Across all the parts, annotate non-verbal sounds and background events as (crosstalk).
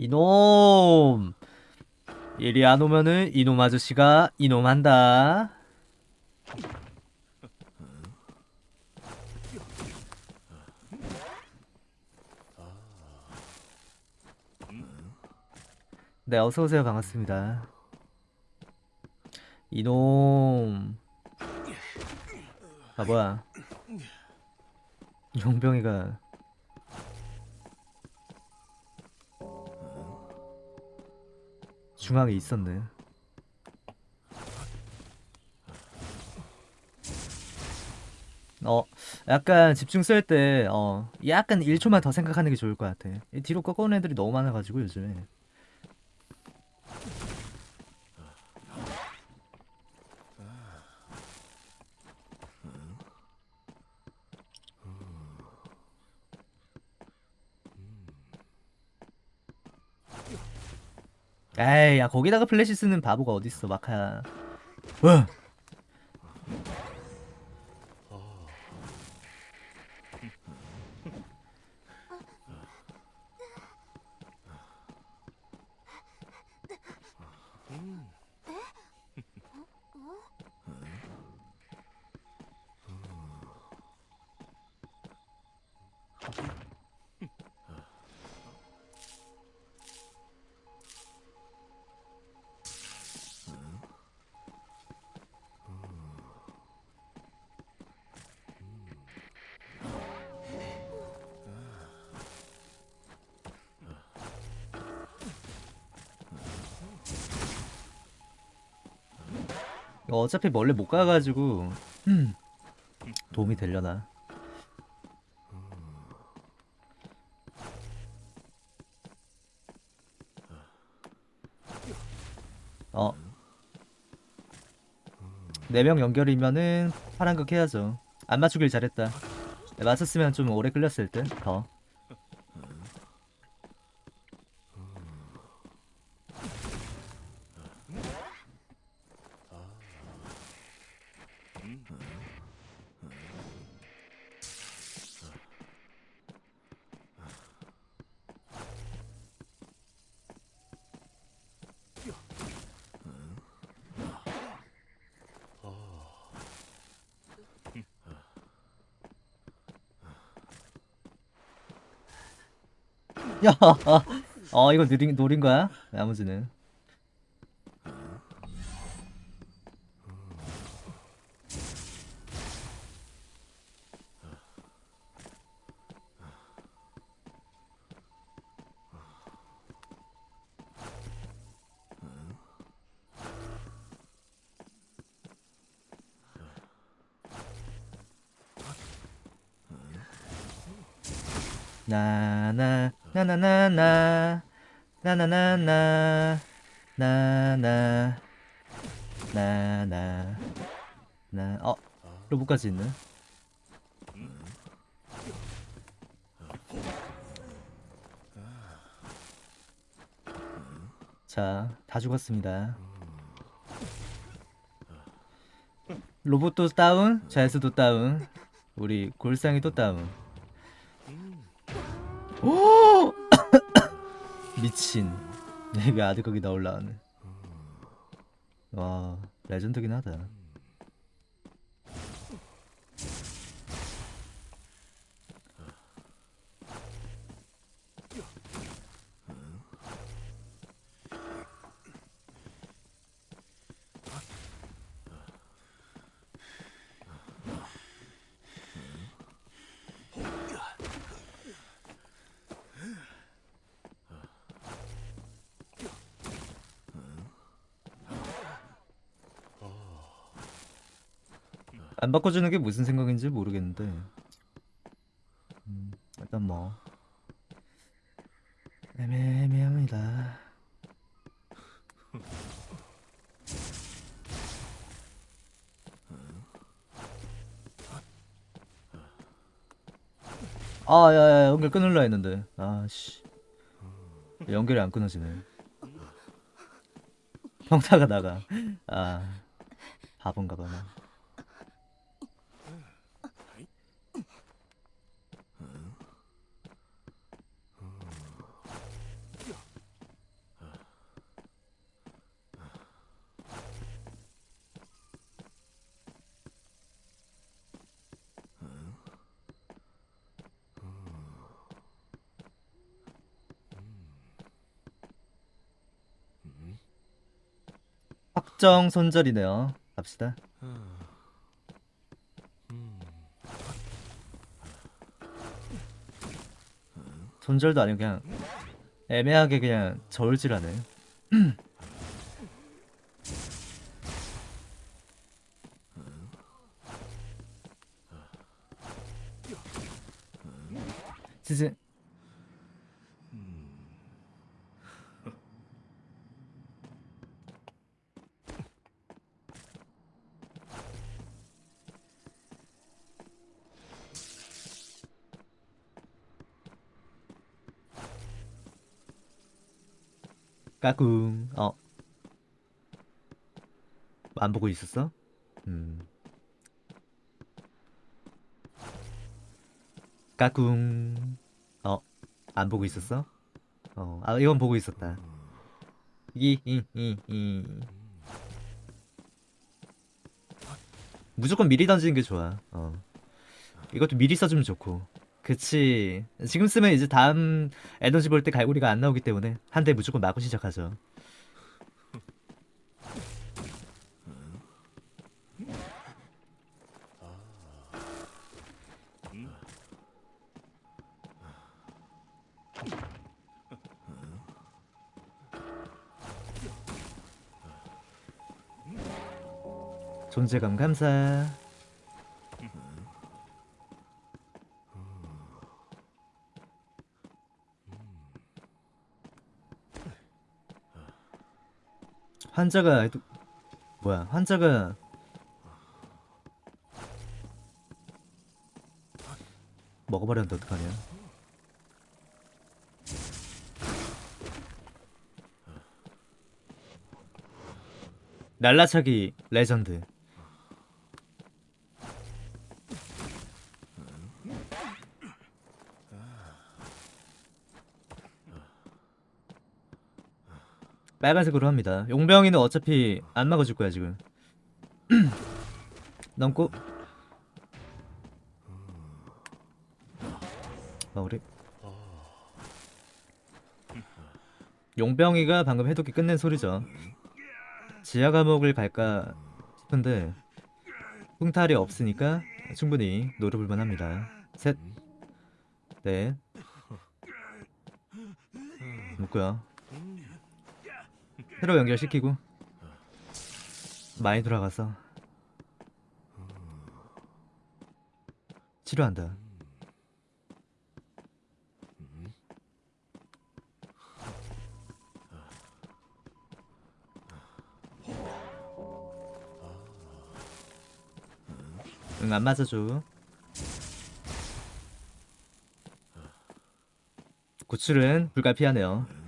이놈. 이리 안 오면은 이놈 아저씨가 이놈 한다. 네 어서오세요. 반갑습니다. 이놈. 아 뭐야? 용병이가 중앙에 있었네. 어 약간 집중 쓸 때 어 약간 1초만 더 생각하는 게 좋을 것 같아. 이 뒤로 꺾어오는 애들이 너무 많아가지고 요즘에 에이 야 거기다가 플래시 쓰는 바보가 어딨어 마카야 와 어차피 멀리 못 가가지고 음, 도움이 되려나? 어. 4명 연결이면은 파란극 해야죠. 안 맞추길 잘했다. 네, 맞췄으면 좀 오래 끌렸을 듯더 야, (laughs) 어 이거 느린 노린 거야? 나머지는. 나나 나나나나 나나나나 나나 나나 나어 로봇까지 있네 자 다 죽었습니다 로봇도 다운 자이스도 다운 우리 골상이 또 다운 오! (coughs) 미친. 내가 아드 거기 다 올라가네. 와, 레전드긴 하다. 안 바꿔주는 게 무슨 생각인지 모르겠는데. 음, 일단 뭐. 애매 애매합니다. 아 야야 연결 끊을라 했는데. 아씨. 연결이 안 끊어지네. 평타가 나가. 아 바본가 봐 나 확정 손절이네요. 갑시다. 손절도 아니고 그냥 애매하게 그냥 저울질하네. (clears throat) 진짜 까꿍 어. 안 보고 있었어? 음. 까꿍 어. 안 보고 있었어? 어. 아 이건 보고 있었다. 이이이 이. 무조건 미리 던지는 게 좋아. 어. 이것도 미리 써주면 좋고. 그치. 지금 쓰면 이제 다음 에너지 볼 때 갈고리가 안 나오기 때문에 한 대 무조건 맞고 시작하죠. 존재감 감사. 환자가 뭐야? 환자가 먹어버렸는데 어떡하냐? 날라차기 레전드. 빨간색으로 합니다. 용병이는 어차피 안 막아줄 거야 지금. (clears throat) 넘고. 마무리. 용병이가 방금 해독기 끝낸 소리죠. 지하 감옥을 갈까 싶은데 풍탈이 없으니까 충분히 노려볼만 합니다. 셋, 넷, 묶고요. 새로 연결시키고 많이 돌아가서 치료한다. 응, 안 맞아줘. 구출은 불가피하네요.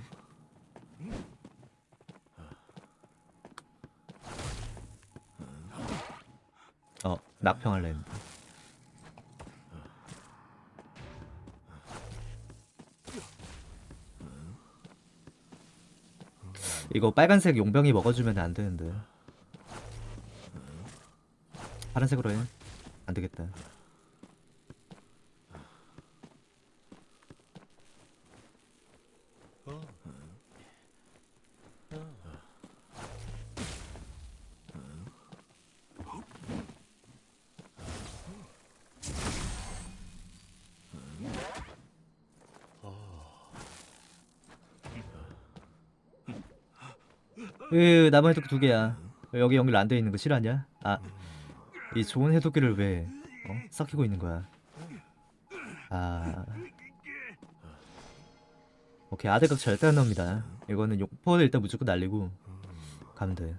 낙평할래. 이거 빨간색 용병이 먹어주면 안 되는데. 파란색으로 해. 안 되겠다. 으, 남은 해독기 두 개야. 여기 연결 안 돼 있는 거 실화냐? 아, 이 좋은 해독기를 왜 어? 썩히고 있는 거야? 아, 오케이 아대각 절대 안 나옵니다. 이거는 용포를 일단 무조건 날리고 가면 돼.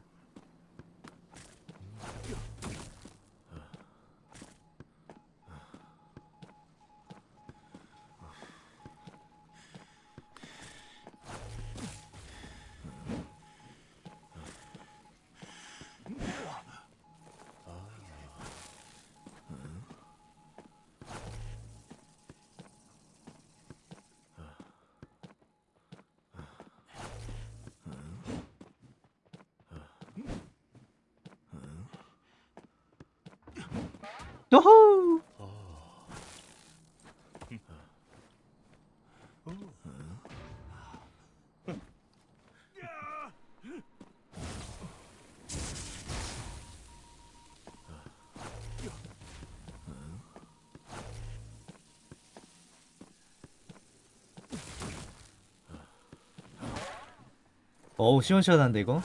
노호! 어우 시원시원한데 이거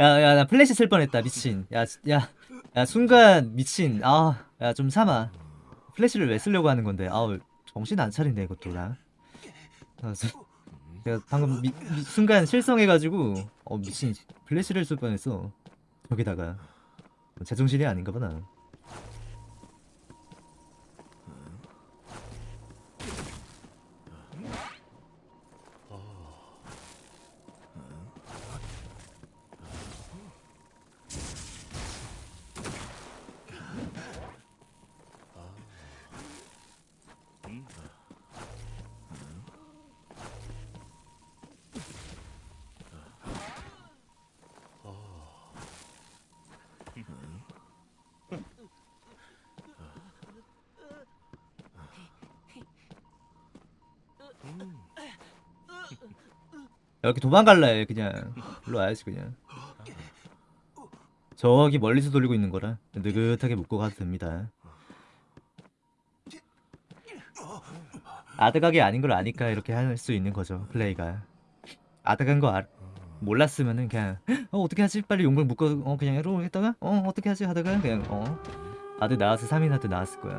야 야 나 플래시 쓸 뻔했다 미친. 야 야 야, 순간 미친. 아 야 좀 참아. 플래시를 왜 쓰려고 하는 건데? 아우 정신 안 차린다 이것도 나. 아, 수- 내가 방금 미, 미- 순간 실성해가지고 어 미친. 플래시를 쓸 뻔했어. 여기다가. 제정신이 아닌가 보나 여기 도망갈래 그냥. 일로 와야지 그냥. 저기 멀리서 돌리고 있는 거라 느긋하게 묶고 가도 됩니다. 아득하게 아닌 걸 아니까 이렇게 할 수 있는 거죠 플레이가. 아득한 거 알, 몰랐으면은 그냥 어 어떻게 하지? 빨리 용병 묶어 어 그냥 이러고 했다가? 어 어떻게 하지? 하다가 그냥 어. 아들 나와서 3인 하드 나왔을 거야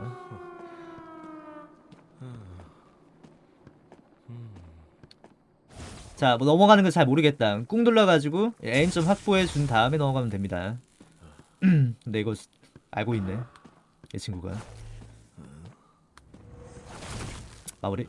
자, 뭐 넘어가는 거 잘 모르겠다. 꾹 눌러가지고 N점 확보해 준 다음에 넘어가면 됩니다. (clears throat) 근데 이거 알고 있네. 이 친구가. 마무리.